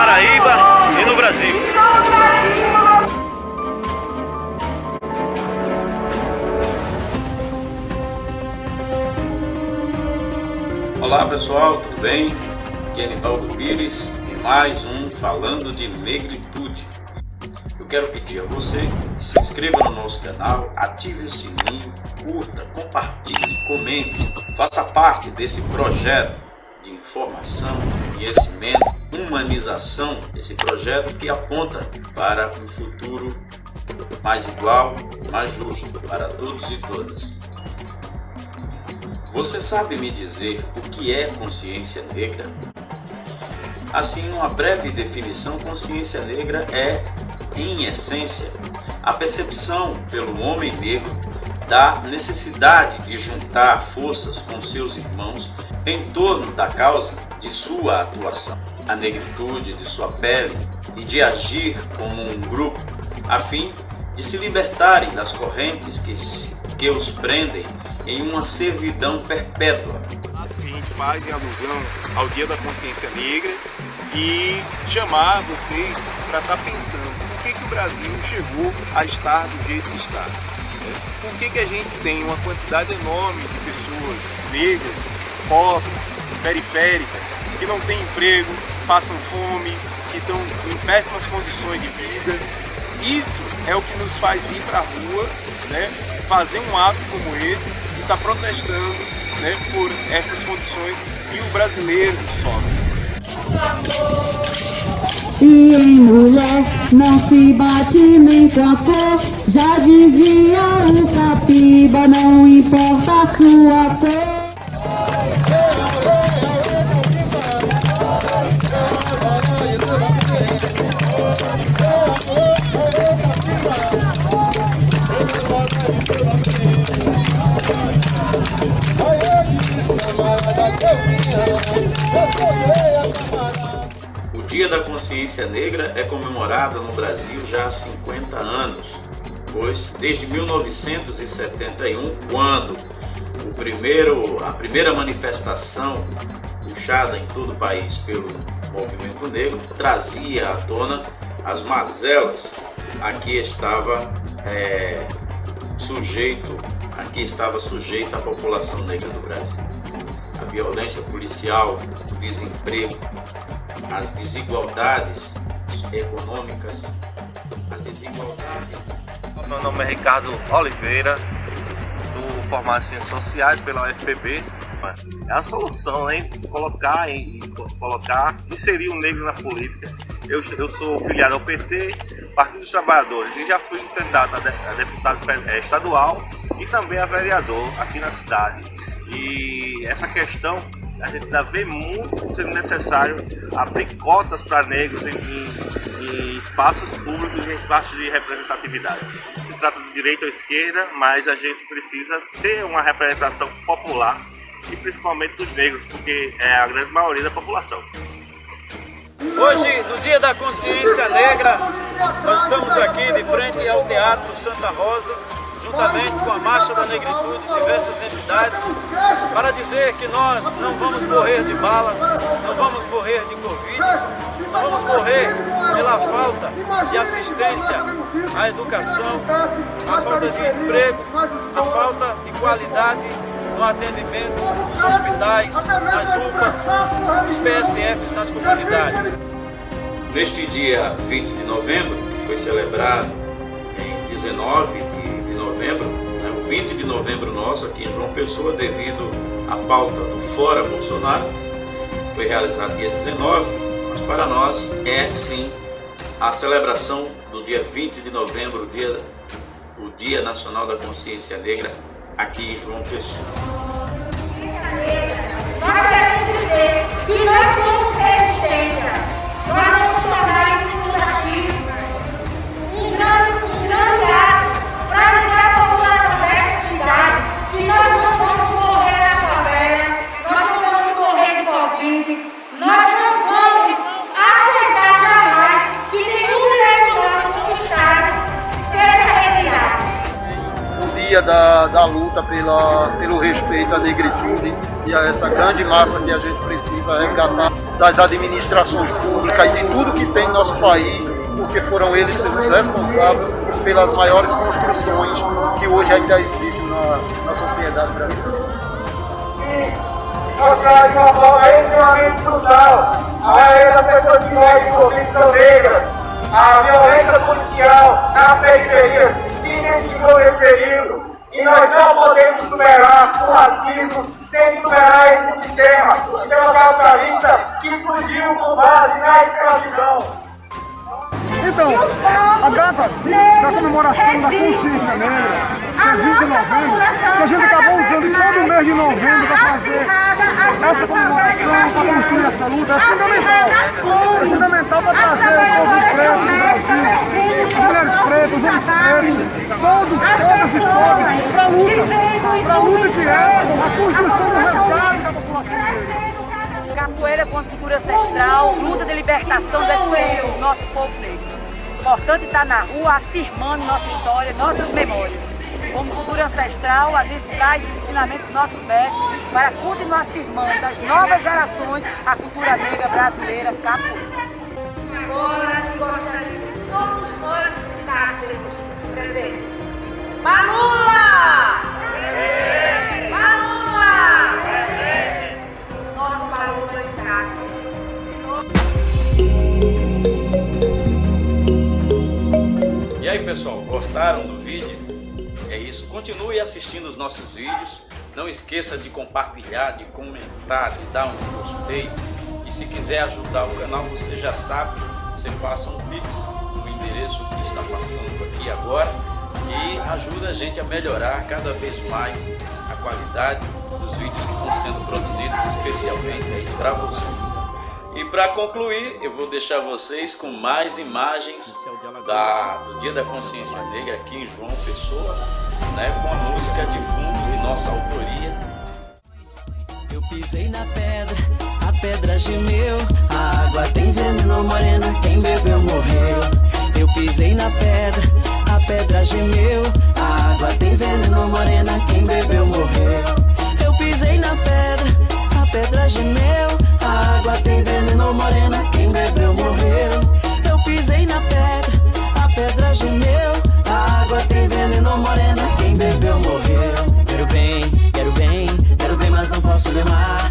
Paraíba e no Brasil. Olá pessoal, tudo bem? Aqui é Anibaldo Pires e mais um Falando de Negritude. Eu quero pedir a você que se inscreva no nosso canal, ative o sininho, curta, compartilhe, comente, faça parte desse projeto de informação, conhecimento, humanização, esse projeto que aponta para um futuro mais igual, mais justo para todos e todas. Você sabe me dizer o que é consciência negra? Assim, uma breve definição, consciência negra é, em essência, a percepção pelo homem negro da necessidade de juntar forças com seus irmãos em torno da causa de sua atuação, a negritude de sua pele e de agir como um grupo, a fim de se libertarem das correntes que, que os prendem em uma servidão perpétua. A gente faz em alusão ao Dia da Consciência Negra e chamar vocês para estar tá pensando por que, que o Brasil chegou a estar do jeito que está. Por que, que a gente tem uma quantidade enorme de pessoas negras, pobres, periféricas, que não têm emprego, passam fome, que estão em péssimas condições de vida. Isso é o que nos faz vir para a rua, né, fazer um ato como esse está protestando né, por essas condições que o brasileiro sofre. E em mulher não se bate nem com a cor, já dizia o Capiba, não importa a sua cor. Consciência Negra é comemorado no Brasil já há 50 anos, pois desde 1971, quando o primeiro, a primeira manifestação puxada em todo o país pelo movimento negro trazia à tona as mazelas a que estava é, sujeito, a que estava sujeita a população negra do Brasil. A violência policial, o desemprego, as desigualdades econômicas, as desigualdades. Meu nome é Ricardo Oliveira, sou formado em Ciências Sociais pela UFPB. É a solução, hein? Colocar, colocar, inserir o negro na política. Eu, eu sou filiado ao PT, Partido dos Trabalhadores, e já fui candidato a deputado estadual e também a vereador aqui na cidade. E essa questão a gente ainda vê muito sendo necessário abrir cotas para negros em, em, em, espaços públicos e em espaços de representatividade. Se trata de direita ou esquerda, mas a gente precisa ter uma representação popular e principalmente dos negros, porque é a grande maioria da população. Hoje, no Dia da Consciência Negra, nós estamos aqui de frente ao Teatro Santa Rosa, juntamente com a Marcha da Negritude diversas entidades, para dizer que nós não vamos morrer de bala, não vamos morrer de Covid, não vamos morrer pela falta de assistência à educação, a falta de emprego, a falta de qualidade no atendimento nos hospitais, nas UPAs, nos PSFs, nas comunidades. Neste dia 20 de novembro, que foi celebrado em 19 de novembro, né, o 20 de novembro nosso aqui em João Pessoa, devido à pauta do Fora Bolsonaro, foi realizado dia 19, mas para nós é sim a celebração do dia 20 de novembro, o dia, o dia Nacional da Consciência Negra, aqui em João Pessoa. Da, luta pela, pelo respeito à negritude e a essa grande massa que a gente precisa resgatar. das administrações públicas e de tudo que tem no nosso país, porque foram eles os responsáveis pelas maiores construções que hoje ainda existem na, na sociedade brasileira. De uma forma extremamente E nós não podemos superar o racismo sem superar esse sistema, o sistema capitalista que surgiu com base na escravidão. Então, a data da comemoração da consciência negra, que é 20 de novembro, que a gente acabou usando todo mês de novembro para fazer essa comemoração, para construir essa luta, é fundamental. É fundamental para trazer o povo preto do Brasil, as mulheres pretas, os homens pretos, todos, todas os povos, para a luta, para a luta que é a construção do resgate da população. negra capoeira com a cultura ancestral, luta de libertação do nosso povo negro. Importante estar na rua afirmando nossa história, nossas memórias. Como cultura ancestral, a gente traz os ensinamentos dos nossos mestres para continuar afirmando as novas gerações a cultura negra brasileira capoeira. Pessoal, gostaram do vídeo? É isso, continue assistindo os nossos vídeos. Não esqueça de compartilhar, de comentar, de dar um gostei. E se quiser ajudar o canal, você já sabe, você faça um pix no endereço que está passando aqui agora e ajuda a gente a melhorar cada vez mais a qualidade dos vídeos que estão sendo produzidos especialmente para você. E para concluir, eu vou deixar vocês com mais imagens da, do Dia da Consciência Negra aqui em João Pessoa, né, com a música de fundo de nossa autoria. Eu pisei na pedra, a pedra gemeu, a água tem veneno morena, quem bebeu morreu. Eu pisei na pedra, a pedra gemeu, a água tem veneno morena, quem bebeu morreu. Eu pisei na pedra, pedra gemeu, a água tem veneno morena, quem bebeu morreu. Eu pisei na pedra, a pedra gemeu, a água tem veneno morena, quem bebeu morreu. Quero bem, quero bem, quero bem, mas não posso lemar.